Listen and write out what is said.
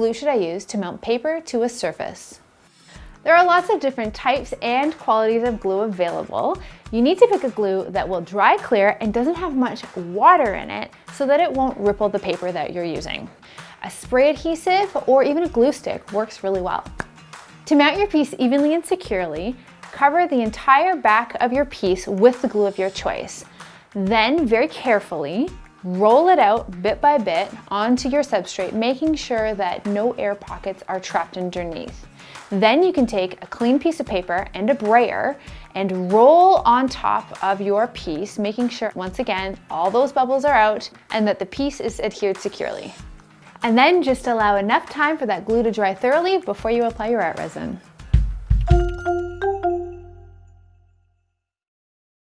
Glue should I use to mount paper to a surface? There are lots of different types and qualities of glue available. You need to pick a glue that will dry clear and doesn't have much water in it so that it won't ripple the paper that you're using. A spray adhesive or even a glue stick works really well. To mount your piece evenly and securely, cover the entire back of your piece with the glue of your choice. Then very carefully, roll it out bit by bit onto your substrate, making sure that no air pockets are trapped underneath. Then you can take a clean piece of paper and a brayer and roll on top of your piece, making sure, once again, all those bubbles are out and that the piece is adhered securely. And then just allow enough time for that glue to dry thoroughly before you apply your art resin.